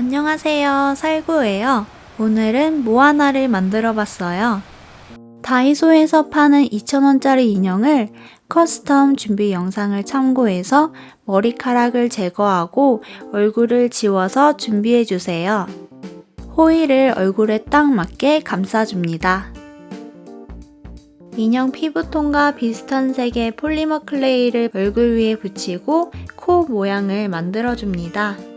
안녕하세요. 살구예요. 오늘은 모아나를 만들어 봤어요. 다이소에서 파는 2,000원짜리 인형을 custom 준비 영상을 참고해서 머리카락을 제거하고 얼굴을 지워서 준비해 주세요. 호일을 얼굴에 딱 맞게 감싸줍니다. 인형 피부톤과 비슷한 색의 polymer clay를 얼굴 위에 붙이고 코 모양을 만들어줍니다.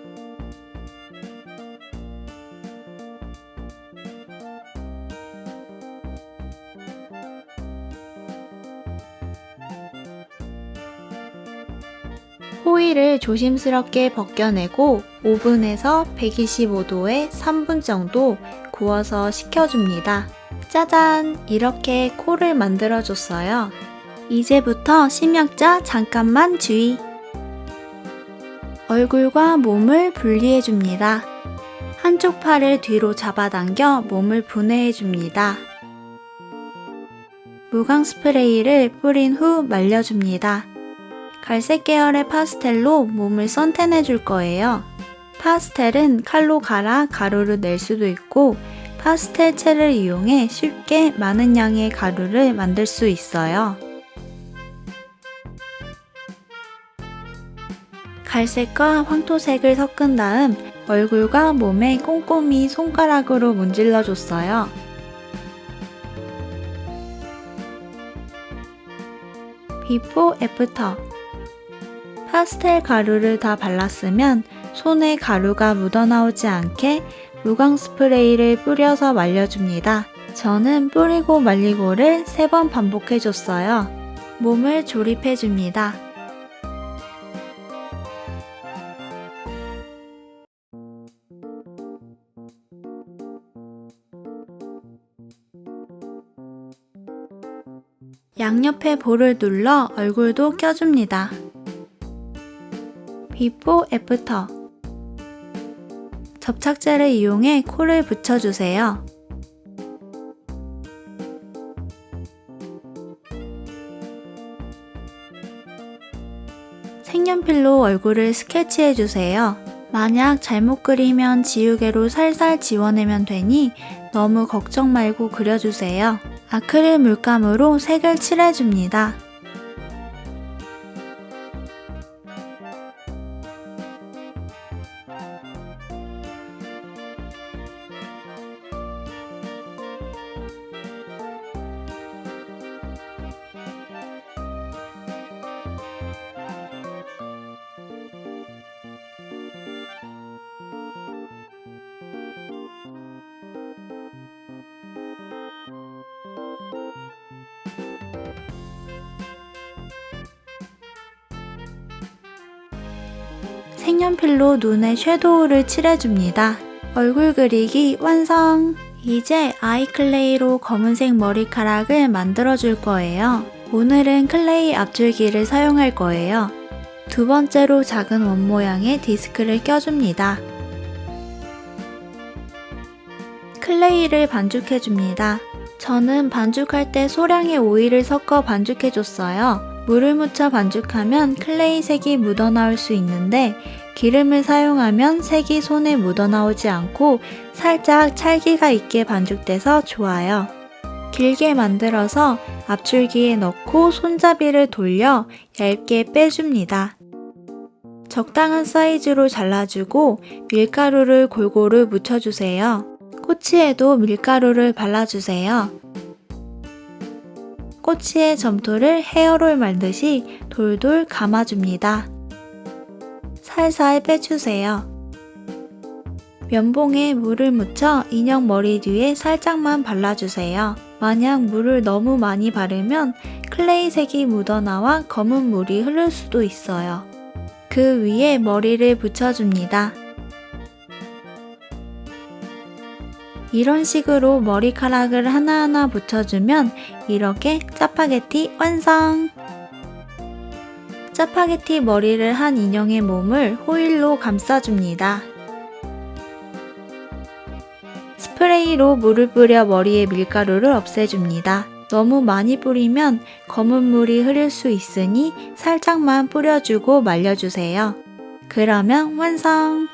호일을 조심스럽게 벗겨내고 오븐에서 125도에 3분 정도 구워서 식혀줍니다. 짜잔! 이렇게 코를 만들어줬어요. 이제부터 심약자 잠깐만 주의! 얼굴과 몸을 분리해줍니다. 한쪽 팔을 뒤로 잡아당겨 몸을 분해해줍니다. 무광 스프레이를 뿌린 후 말려줍니다. 갈색 계열의 파스텔로 몸을 선탠해 줄 거예요. 파스텔은 칼로 갈아 가루를 낼 수도 있고 파스텔 채를 이용해 쉽게 많은 양의 가루를 만들 수 있어요. 갈색과 황토색을 섞은 다음 얼굴과 몸에 꼼꼼히 손가락으로 문질러 줬어요. before after 파스텔 가루를 다 발랐으면 손에 가루가 묻어나오지 않게 무광 스프레이를 뿌려서 말려줍니다. 저는 뿌리고 말리고를 3번 반복해줬어요. 몸을 조립해줍니다. 양옆에 볼을 눌러 얼굴도 껴줍니다. before after 접착제를 이용해 코를 붙여주세요. 색연필로 얼굴을 스케치해주세요. 만약 잘못 그리면 지우개로 살살 지워내면 되니 너무 걱정 말고 그려주세요. 아크릴 물감으로 색을 칠해줍니다. 색연필로 눈에 섀도우를 칠해줍니다. 얼굴 그리기 완성! 이제 아이클레이로 검은색 머리카락을 만들어줄 거예요. 오늘은 clay 압출기를 사용할 거예요. 두 번째로 작은 원 모양의 디스크를 껴줍니다. clay를 반죽해줍니다. 저는 반죽할 때 소량의 오일을 섞어 반죽해줬어요. 물을 묻혀 반죽하면 clay 색이 묻어나올 수 있는데 기름을 사용하면 색이 손에 묻어나오지 않고 살짝 찰기가 있게 반죽돼서 좋아요. 길게 만들어서 앞줄기에 넣고 손잡이를 돌려 얇게 빼줍니다. 적당한 사이즈로 잘라주고 밀가루를 골고루 묻혀주세요. 꼬치에도 밀가루를 발라주세요. 꼬치의 점토를 헤어롤 말듯이 돌돌 감아줍니다. 살살 빼주세요. 면봉에 물을 묻혀 인형 머리 뒤에 살짝만 발라주세요. 만약 물을 너무 많이 바르면 clay 색이 묻어나와 검은 물이 흐를 수도 있어요. 그 위에 머리를 붙여줍니다. 이런 식으로 머리카락을 하나하나 붙여주면 이렇게 짜파게티 완성! 짜파게티 머리를 한 인형의 몸을 호일로 감싸줍니다. 스프레이로 물을 뿌려 머리에 밀가루를 없애줍니다. 너무 많이 뿌리면 검은 물이 흐를 수 있으니 살짝만 뿌려주고 말려주세요. 그러면 완성!